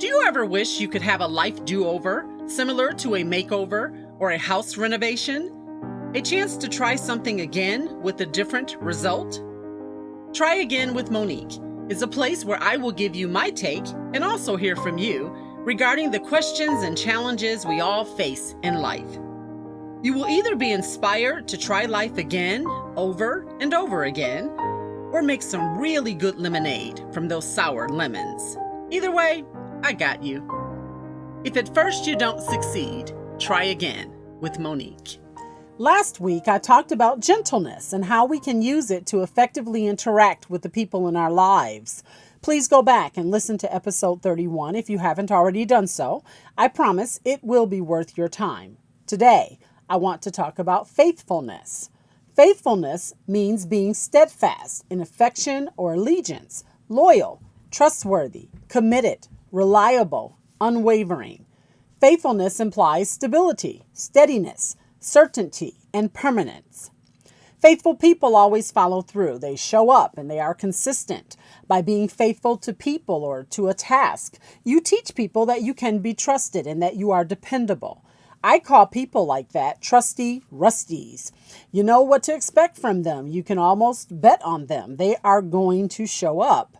Do you ever wish you could have a life do over, similar to a makeover or a house renovation? A chance to try something again with a different result? Try Again with Monique is a place where I will give you my take and also hear from you regarding the questions and challenges we all face in life. You will either be inspired to try life again, over and over again, or make some really good lemonade from those sour lemons. Either way, I got you. If at first you don't succeed, try again with Monique. Last week, I talked about gentleness and how we can use it to effectively interact with the people in our lives. Please go back and listen to episode 31 if you haven't already done so. I promise it will be worth your time. Today, I want to talk about faithfulness. Faithfulness means being steadfast in affection or allegiance, loyal, trustworthy, committed, reliable, unwavering. Faithfulness implies stability, steadiness, certainty, and permanence. Faithful people always follow through. They show up and they are consistent. By being faithful to people or to a task, you teach people that you can be trusted and that you are dependable. I call people like that trusty rusties. You know what to expect from them. You can almost bet on them. They are going to show up.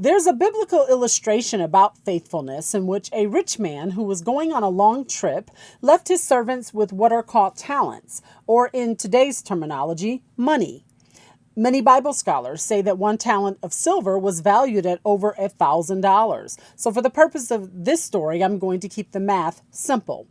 There's a biblical illustration about faithfulness in which a rich man who was going on a long trip left his servants with what are called talents, or in today's terminology, money. Many Bible scholars say that one talent of silver was valued at over a thousand dollars. So, for the purpose of this story, I'm going to keep the math simple.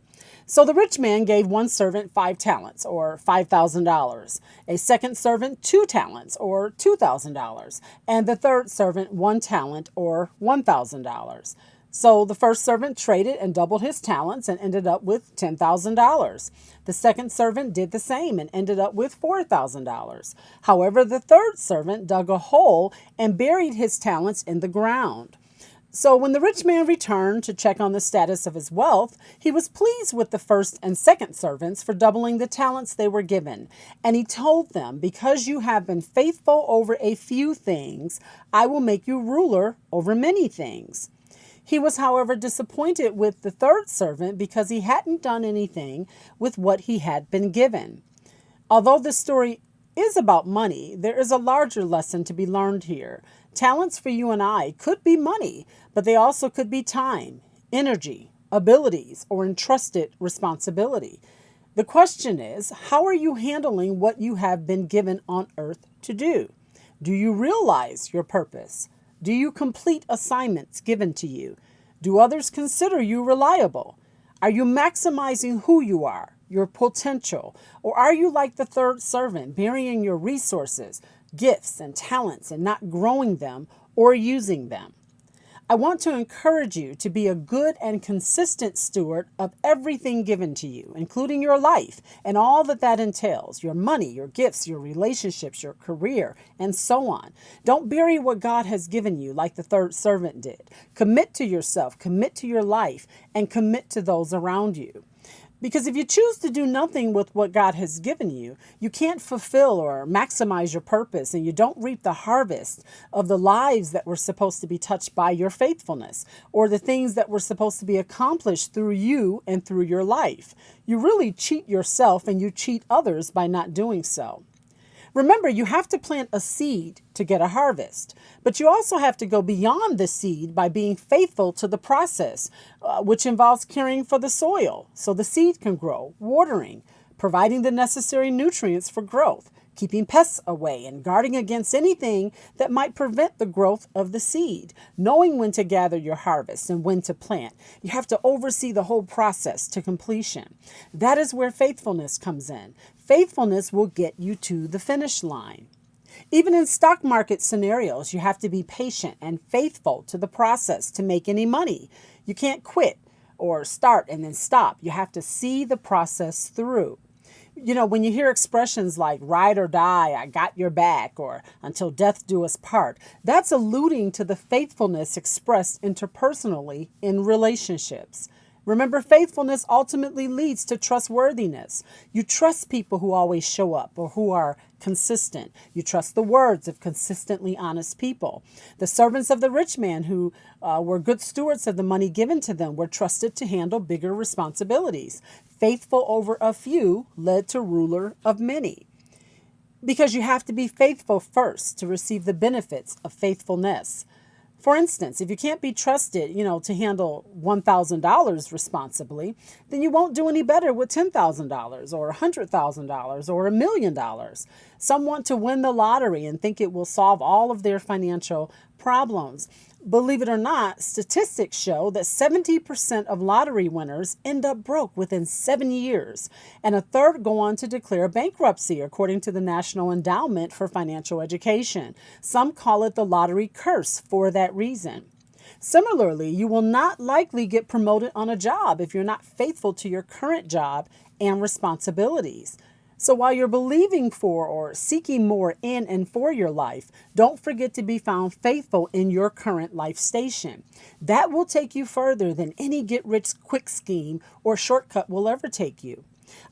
So the rich man gave one servant five talents, or $5,000, a second servant two talents, or $2,000, and the third servant one talent, or $1,000. So the first servant traded and doubled his talents and ended up with $10,000. The second servant did the same and ended up with $4,000. However, the third servant dug a hole and buried his talents in the ground. So when the rich man returned to check on the status of his wealth, he was pleased with the first and second servants for doubling the talents they were given. And he told them, Because you have been faithful over a few things, I will make you ruler over many things. He was, however, disappointed with the third servant because he hadn't done anything with what he had been given. Although this story is about money, there is a larger lesson to be learned here. Talents for you and I could be money, but they also could be time, energy, abilities, or entrusted responsibility. The question is how are you handling what you have been given on earth to do? Do you realize your purpose? Do you complete assignments given to you? Do others consider you reliable? Are you maximizing who you are, your potential? Or are you like the third servant, burying your resources, gifts, and talents and not growing them or using them? I want to encourage you to be a good and consistent steward of everything given to you, including your life and all that that entails your money, your gifts, your relationships, your career, and so on. Don't bury what God has given you like the third servant did. Commit to yourself, commit to your life, and commit to those around you. Because if you choose to do nothing with what God has given you, you can't fulfill or maximize your purpose and you don't reap the harvest of the lives that were supposed to be touched by your faithfulness or the things that were supposed to be accomplished through you and through your life. You really cheat yourself and you cheat others by not doing so. Remember, you have to plant a seed to get a harvest, but you also have to go beyond the seed by being faithful to the process, uh, which involves caring for the soil so the seed can grow, watering, providing the necessary nutrients for growth, keeping pests away, and guarding against anything that might prevent the growth of the seed, knowing when to gather your harvest and when to plant. You have to oversee the whole process to completion. That is where faithfulness comes in. Faithfulness will get you to the finish line. Even in stock market scenarios, you have to be patient and faithful to the process to make any money. You can't quit or start and then stop. You have to see the process through. You know, when you hear expressions like ride or die, I got your back, or until death do us part, that's alluding to the faithfulness expressed interpersonally in relationships. Remember, faithfulness ultimately leads to trustworthiness. You trust people who always show up or who are consistent. You trust the words of consistently honest people. The servants of the rich man who uh, were good stewards of the money given to them were trusted to handle bigger responsibilities. Faithful over a few led to ruler of many. Because you have to be faithful first to receive the benefits of faithfulness. For instance, if you can't be trusted, you know, to handle $1,000 responsibly, then you won't do any better with $10,000 or $100,000 or a million dollars. Some want to win the lottery and think it will solve all of their financial problems. Believe it or not, statistics show that 70% of lottery winners end up broke within seven years, and a third go on to declare bankruptcy, according to the National Endowment for Financial Education. Some call it the lottery curse for that reason. Similarly, you will not likely get promoted on a job if you're not faithful to your current job and responsibilities. So while you're believing for or seeking more in and for your life, don't forget to be found faithful in your current life station. That will take you further than any get rich quick scheme or shortcut will ever take you.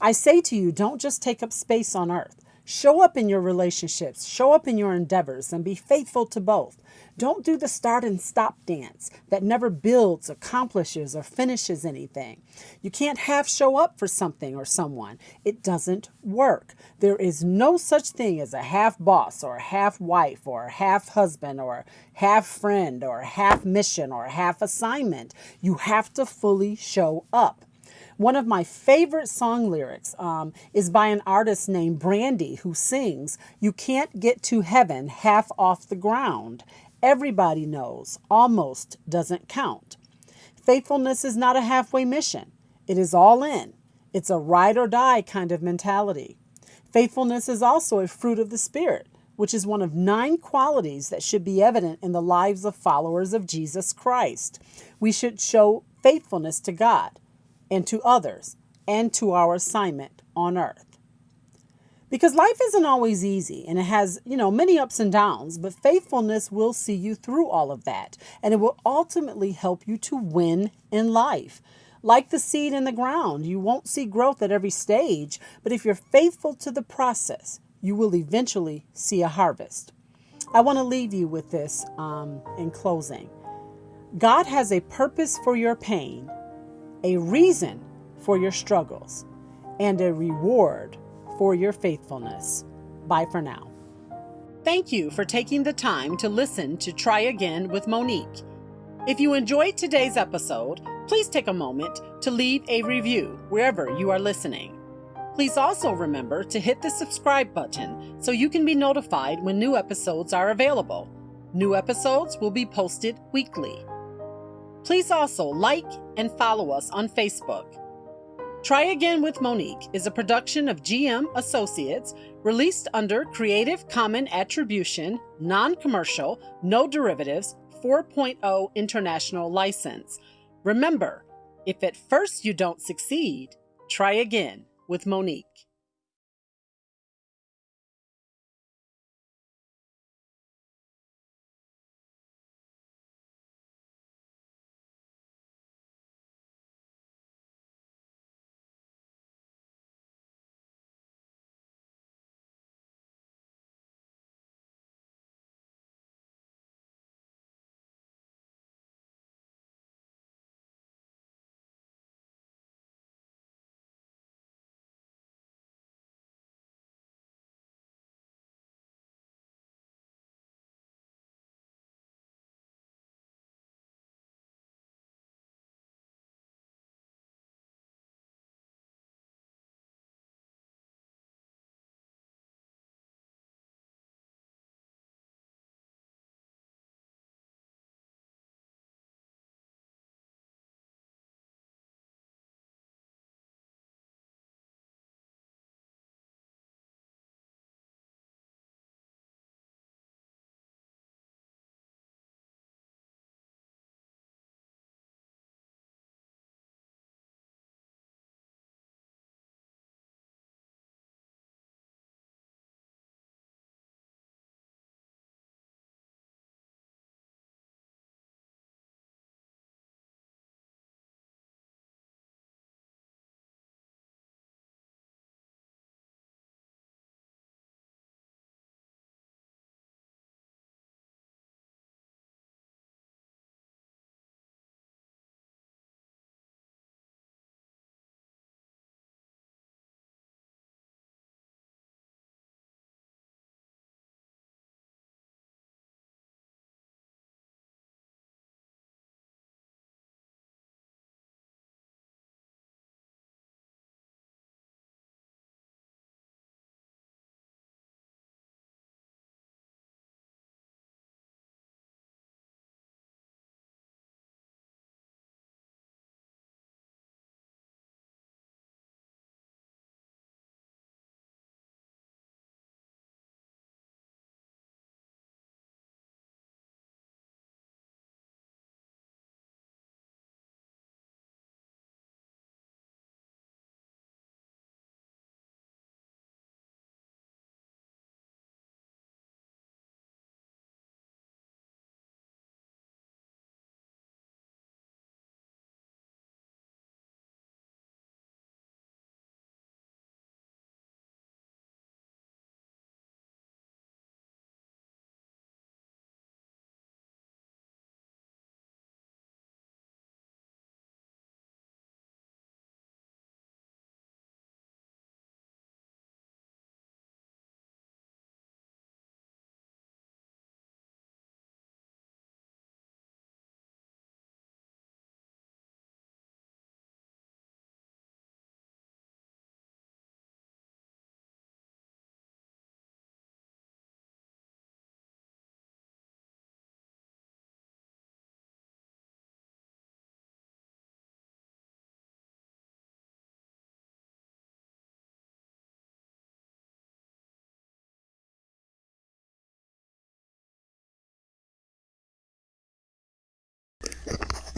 I say to you, don't just take up space on earth. Show up in your relationships, show up in your endeavors, and be faithful to both. Don't do the start and stop dance that never builds, accomplishes, or finishes anything. You can't half show up for something or someone. It doesn't work. There is no such thing as a half boss, or a half wife, or a half husband, or a half friend, or a half mission, or a half assignment. You have to fully show up. One of my favorite song lyrics um, is by an artist named Brandy who sings, You can't get to heaven half off the ground. Everybody knows almost doesn't count. Faithfulness is not a halfway mission, it is all in. It's a ride or die kind of mentality. Faithfulness is also a fruit of the Spirit, which is one of nine qualities that should be evident in the lives of followers of Jesus Christ. We should show faithfulness to God and to others and to our assignment on earth. Because life isn't always easy and it has, you know, many ups and downs, but faithfulness will see you through all of that and it will ultimately help you to win in life. Like the seed in the ground, you won't see growth at every stage, but if you're faithful to the process, you will eventually see a harvest. I want to leave you with this um, in closing God has a purpose for your pain a reason for your struggles, and a reward for your faithfulness. Bye for now. Thank you for taking the time to listen to Try Again with Monique. If you enjoyed today's episode, please take a moment to leave a review wherever you are listening. Please also remember to hit the subscribe button so you can be notified when new episodes are available. New episodes will be posted weekly. Please also like and follow us on Facebook. Try Again with Monique is a production of GM Associates released under Creative Common Attribution, Non Commercial, No Derivatives 4.0 International License. Remember, if at first you don't succeed, try again with Monique.